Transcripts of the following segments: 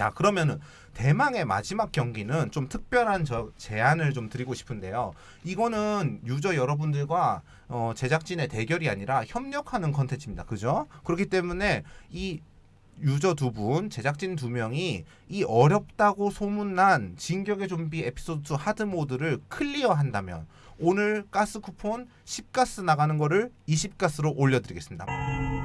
자 그러면은 대망의 마지막 경기는 좀 특별한 저 제안을 좀 드리고 싶은데요. 이거는 유저 여러분들과 어, 제작진의 대결이 아니라 협력하는 컨텐츠입니다. 그죠? 그렇기 때문에 이 유저 두 분, 제작진 두 명이 이 어렵다고 소문난 진격의 좀비 에피소드 2 하드 모드를 클리어한다면 오늘 가스 쿠폰 10가스 나가는 거를 20가스로 올려드리겠습니다.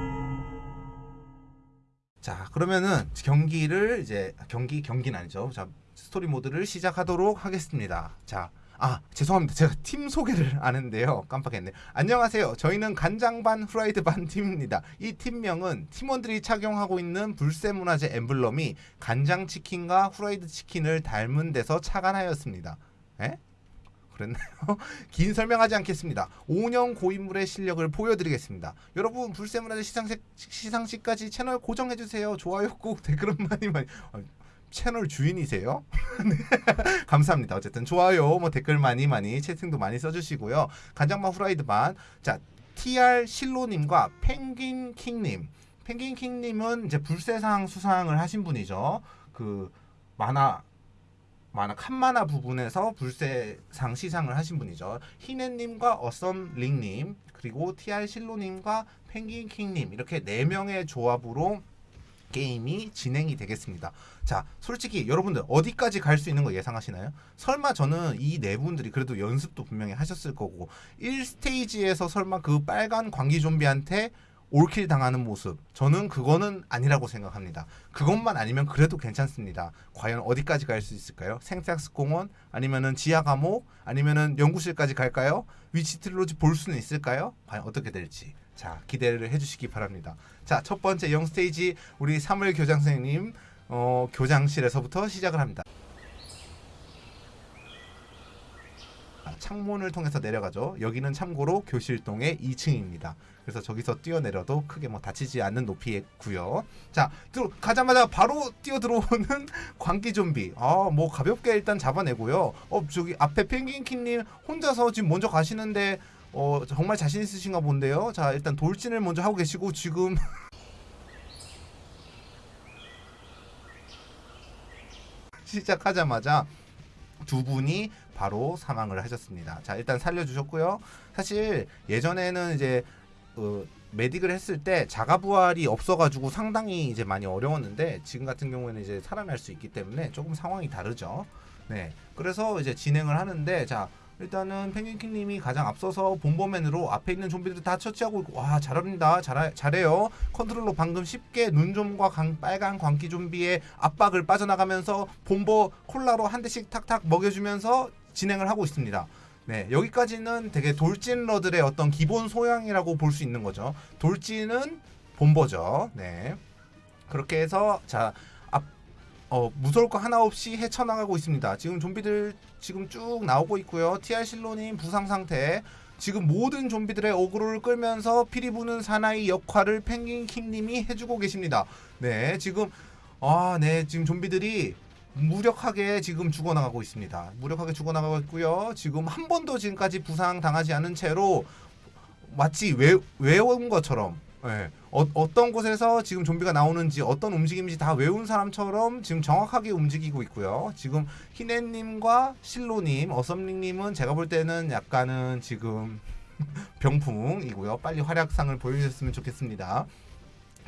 자 그러면은 경기를 이제 경기 경기는 아니죠. 자 스토리 모드를 시작하도록 하겠습니다. 자. 아 죄송합니다 제가 팀 소개를 안 했는데요 깜빡했네 안녕하세요 저희는 간장 반 후라이드 반 팀입니다 이 팀명은 팀원들이 착용하고 있는 불세문화재 엠블럼이 간장 치킨과 후라이드 치킨을 닮은 데서 착안하였습니다 에? 그랬나요? 긴 설명하지 않겠습니다. 5년 고인물의 실력을 보여드리겠습니다. 여러분 불세문화재 시상식, 시상식까지 채널 고정해주세요. 좋아요 꼭 댓글은 많이 많이 아, 채널 주인이세요? 네. 감사합니다. 어쨌든 좋아요, 뭐 댓글 많이 많이 채팅도 많이 써주시고요. 간장만 후라이드만 자 TR 실로님과 펭귄 킹님 펭귄 킹님은 이제 불세상 수상을 하신 분이죠. 그 만화 만화 칸만화 부분에서 불세상 시상을 하신 분이죠. 희네님과 어썸링님 그리고 TR 실로님과 펭귄 킹님 이렇게 네 명의 조합으로 게임이 진행이 되겠습니다. 자, 솔직히 여러분들 어디까지 갈 수 있는 거 예상하시나요? 설마 저는 이 네 분들이 그래도 연습도 분명히 하셨을 거고 1스테이지에서 설마 그 빨간 광기 좀비한테 올킬 당하는 모습 저는 그거는 아니라고 생각합니다. 그것만 아니면 그래도 괜찮습니다. 과연 어디까지 갈 수 있을까요? 생텍스 공원 아니면은 지하 감옥 아니면은 연구실까지 갈까요? 위치 트릴로지 볼 수는 있을까요? 과연 어떻게 될지 자 기대를 해주시기 바랍니다. 자첫 번째 영 스테이지 우리 사물 교장 선생님 어, 교장실에서부터 시작을 합니다. 창문을 통해서 내려가죠. 여기는 참고로 교실동의 2층입니다. 그래서 저기서 뛰어내려도 크게 뭐 다치지 않는 높이고요. 자, 가자마자 바로 뛰어 들어오는 광기 좀비. 아, 뭐 가볍게 일단 잡아내고요. 어, 저기 앞에 펭귄키님 혼자서 지금 먼저 가시는데 어, 정말 자신 있으신가 본데요. 자, 일단 돌진을 먼저 하고 계시고 지금 시작하자마자 두 분이 바로 사망을 하셨습니다. 자 일단 살려주셨고요. 사실 예전에는 이제 어, 메딕을 했을 때 자가 부활이 없어가지고 상당히 이제 많이 어려웠는데 지금 같은 경우에는 이제 살아날 수 있기 때문에 조금 상황이 다르죠. 네, 그래서 이제 진행을 하는데 자 일단은 펭귄킹님이 가장 앞서서 본보맨으로 앞에 있는 좀비들 다 처치하고 있고 와 잘합니다 잘, 잘해요 컨트롤로 방금 쉽게 눈좀과 강, 빨간 광기 좀비의 압박을 빠져나가면서 본보 콜라로 한 대씩 탁탁 먹여주면서 진행을 하고 있습니다 네 여기까지는 되게 돌진러들의 어떤 기본 소양이라고 볼 수 있는 거죠 돌진은 본보죠 네 그렇게 해서 자 어, 무서울 거 하나 없이 헤쳐나가고 있습니다. 지금 좀비들 지금 쭉 나오고 있고요. TR 실로님 부상 상태. 지금 모든 좀비들의 어그로를 끌면서 피리 부는 사나이 역할을 펭귄 킹님이 해주고 계십니다. 네, 지금 아, 네, 지금 좀비들이 무력하게 지금 죽어나가고 있습니다. 무력하게 죽어나가고 있고요. 지금 한 번도 지금까지 부상 당하지 않은 채로 마치 외, 외운 것처럼 네. 어, 떤 곳에서 지금 좀비가 나오는지 어떤 움직임인지 다 외운 사람처럼 지금 정확하게 움직이고 있고요. 지금 희네님과 실로님, 어썸링님은 제가 볼 때는 약간은 지금 병풍이고요. 빨리 활약상을 보여주셨으면 좋겠습니다.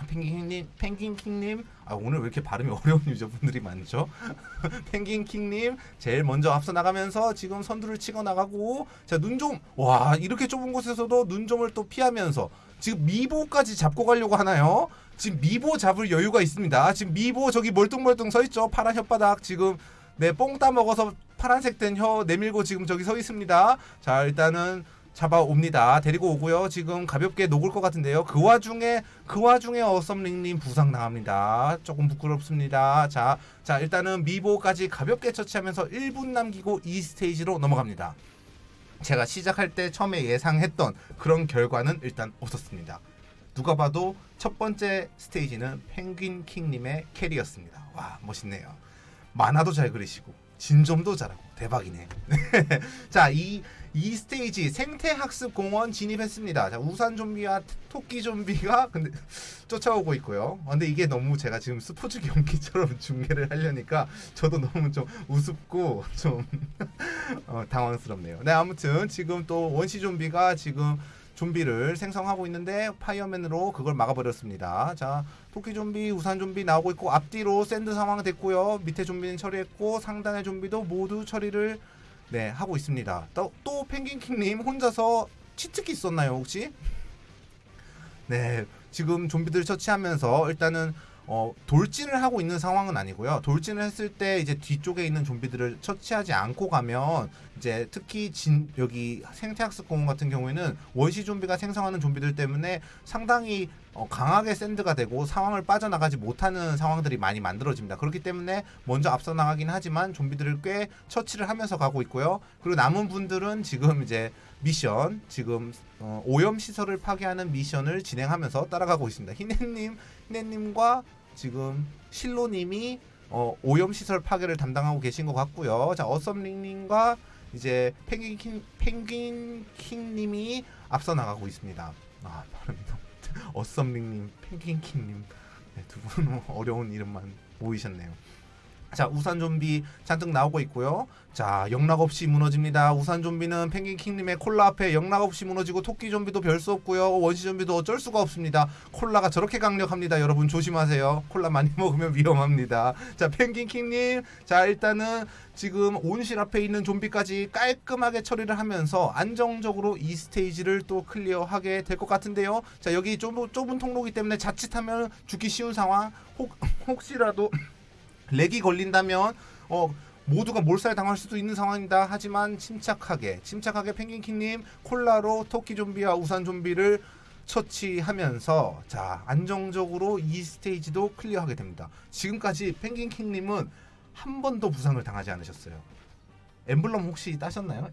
펭귄킹님, 펭귄킹님, 아 오늘 왜 이렇게 발음이 어려운 유저분들이 많죠? 펭귄킹님 제일 먼저 앞서 나가면서 지금 선두를 치고 나가고 자 눈 좀 와 이렇게 좁은 곳에서도 눈좀을 또 피하면서 지금 미보까지 잡고 가려고 하나요? 지금 미보 잡을 여유가 있습니다. 지금 미보 저기 멀뚱멀뚱 서 있죠. 파란 혓바닥 지금 네 뽕 따 먹어서 파란색 된 혀 내밀고 지금 저기 서 있습니다. 자 일단은 잡아옵니다. 데리고 오고요. 지금 가볍게 녹을 것 같은데요. 그 와중에 그 와중에 어썸링님 부상 당합니다. 조금 부끄럽습니다. 자, 자 일단은 미보까지 가볍게 처치하면서 1분 남기고 2스테이지로 넘어갑니다. 제가 시작할 때 처음에 예상했던 그런 결과는 일단 없었습니다. 누가 봐도 첫 번째 스테이지는 펭귄 킹님의 캐리였습니다. 와 멋있네요. 만화도 잘 그리시고 진점도 잘하고 대박이네. 자, 이, 2스테이지 생태학습공원 진입했습니다. 자, 우산 좀비와 토끼 좀비가 근데 쫓아오고 있고요. 아, 근데 이게 너무 제가 지금 스포츠 경기처럼 중계를 하려니까 저도 너무 좀 우습고 좀 어, 당황스럽네요. 네, 아무튼 지금 또 원시 좀비가 지금 좀비를 생성하고 있는데 파이어맨으로 그걸 막아버렸습니다. 자, 토끼 좀비, 우산 좀비 나오고 있고 앞뒤로 샌드 상황 됐고요. 밑에 좀비는 처리했고 상단의 좀비도 모두 처리를 네 하고 있습니다. 또, 또 펭귄킹님 혼자서 치트키 썼나요 혹시? 네 지금 좀비들 처치하면서 일단은 어, 돌진을 하고 있는 상황은 아니고요. 돌진을 했을 때 이제 뒤쪽에 있는 좀비들을 처치하지 않고 가면 이제 특히 진 여기 생태학습 공원 같은 경우에는 원시 좀비가 생성하는 좀비들 때문에 상당히 어, 강하게 샌드가 되고 상황을 빠져나가지 못하는 상황들이 많이 만들어집니다. 그렇기 때문에 먼저 앞서 나가긴 하지만 좀비들을 꽤 처치를 하면서 가고 있고요. 그리고 남은 분들은 지금 이제 미션 지금 어, 오염 시설을 파괴하는 미션을 진행하면서 따라가고 있습니다. 희네님, 희네님과 지금 실로님이 어, 오염 시설 파괴를 담당하고 계신 것 같고요. 자 어썸링님과 이제 펭귄 펭귄 킹님이 앞서 나가고 있습니다. 아 너무 어썸링님, 펭귄 킹님 네, 두 분은 어려운 이름만 모이셨네요. 자 우산 좀비 잔뜩 나오고 있고요. 자 영락 없이 무너집니다. 우산 좀비는 펭귄 킹님의 콜라 앞에 영락 없이 무너지고 토끼 좀비도 별 수 없고요. 원시 좀비도 어쩔 수가 없습니다. 콜라가 저렇게 강력합니다. 여러분 조심하세요. 콜라 많이 먹으면 위험합니다. 자 펭귄 킹님 자 일단은 지금 온실 앞에 있는 좀비까지 깔끔하게 처리를 하면서 안정적으로 이 스테이지를 또 클리어하게 될 것 같은데요. 자 여기 좁은, 좁은 통로기 때문에 자칫하면 죽기 쉬운 상황 혹, 혹시라도 렉이 걸린다면 어 모두가 몰살 당할 수도 있는 상황이다. 하지만 침착하게 침착하게 펭귄킹님 콜라로 토끼 좀비와 우산 좀비를 처치하면서 자 안정적으로 이 스테이지도 클리어하게 됩니다. 지금까지 펭귄킹님은 한 번도 부상을 당하지 않으셨어요. 엠블럼 혹시 따셨나요?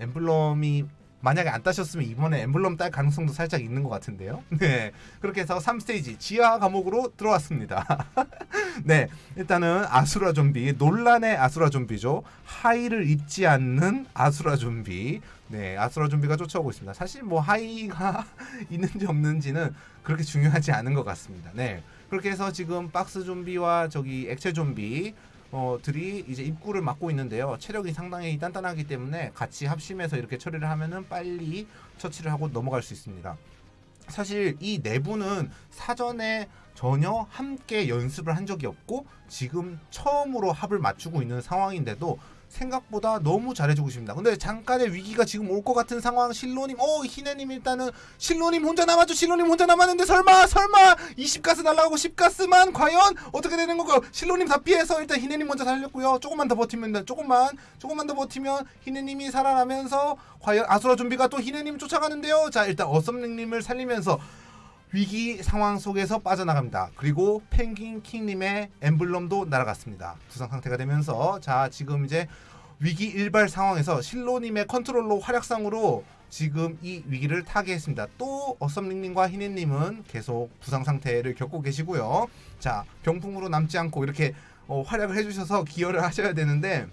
엠블럼이 만약에 안 따셨으면 이번에 엠블럼 딸 가능성도 살짝 있는 것 같은데요. 네. 그렇게 해서 3스테이지 지하 감옥으로 들어왔습니다. 네. 일단은 아수라 좀비, 논란의 아수라 좀비죠. 하이를 입지 않는 아수라 좀비. 네. 아수라 좀비가 쫓아오고 있습니다. 사실 뭐 하이가 있는지 없는지는 그렇게 중요하지 않은 것 같습니다. 네. 그렇게 해서 지금 박스 좀비와 저기 액체 좀비 어, 들이 이제 입구를 막고 있는데요. 체력이 상당히 단단하기 때문에 같이 합심해서 이렇게 처리를 하면은 빨리 처치를 하고 넘어갈 수 있습니다. 사실 이 내부는 사전에 전혀 함께 연습을 한 적이 없고 지금 처음으로 합을 맞추고 있는 상황인데도 생각보다 너무 잘해주고 있습니다. 근데 잠깐의 위기가 지금 올 것 같은 상황 실로님 어 희네님 일단은 실로님 혼자 남았죠? 실로님 혼자 남았는데 설마 설마! 20가스 날라가고 10가스만 과연 어떻게 되는 거고 실로님 다 피해서 일단 희네님 먼저 살렸고요. 조금만 더 버티면 조금만 조금만 더 버티면 희네님이 살아나면서 과연 아수라 좀비가 또 희네님 쫓아가는데요? 자 일단 어썸링님을 살리면서 위기 상황 속에서 빠져나갑니다. 그리고 펭귄 킹님의 엠블럼도 날아갔습니다. 부상 상태가 되면서 자 지금 이제 위기 일발 상황에서 실로님의 컨트롤로 활약상으로 지금 이 위기를 타개했습니다. 또 어썸링님과 희네님은 계속 부상 상태를 겪고 계시고요. 자 병풍으로 남지 않고 이렇게 어, 활약을 해주셔서 기여를 하셔야 되는데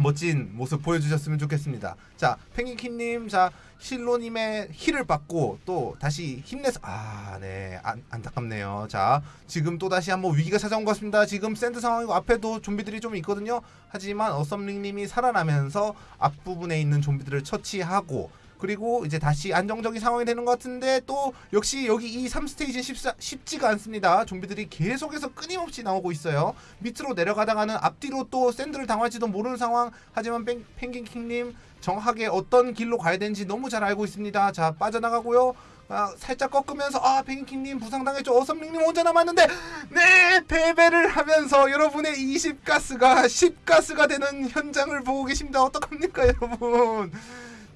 멋진 모습 보여주셨으면 좋겠습니다. 자, 펭귄킹님, 자 실로님의 heal을 받고 또 다시 힘내서 아, 네, 안, 안타깝네요. 자, 지금 또 다시 한번 위기가 찾아온 것 같습니다. 지금 샌드 상황이고 앞에도 좀비들이 좀 있거든요. 하지만 어썸링님이 살아나면서 앞부분에 있는 좀비들을 처치하고 그리고 이제 다시 안정적인 상황이 되는 것 같은데 또 역시 여기 이 3스테이지 쉽사, 쉽지가 않습니다. 좀비들이 계속해서 끊임없이 나오고 있어요. 밑으로 내려가다가는 앞뒤로 또 샌드를 당할지도 모르는 상황. 하지만 펭, 펭귄킹님 정확하게 어떤 길로 가야 되는지 너무 잘 알고 있습니다. 자 빠져나가고요. 아, 살짝 꺾으면서 아 펭귄킹님 부상당했죠. 어썸링님 혼자 남았는데 네 패배를 하면서 여러분의 20가스가 10가스가 되는 현장을 보고 계십니다. 어떡합니까 여러분.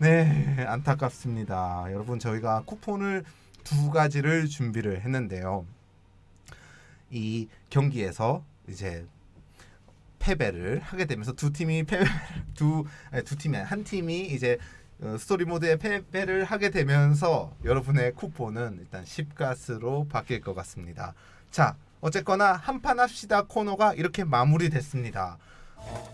네, 안타깝습니다. 여러분 저희가 쿠폰을 두 가지를 준비를 했는데요. 이 경기에서 이제 패배를 하게 되면서 두 팀이 패 두두 두 팀이 한 팀이 이제 어, 스토리 모드에 패배를 하게 되면서 여러분의 쿠폰은 일단 10가스로 바뀔 것 같습니다. 자, 어쨌거나 한판 합시다 코너가 이렇게 마무리됐습니다. 어...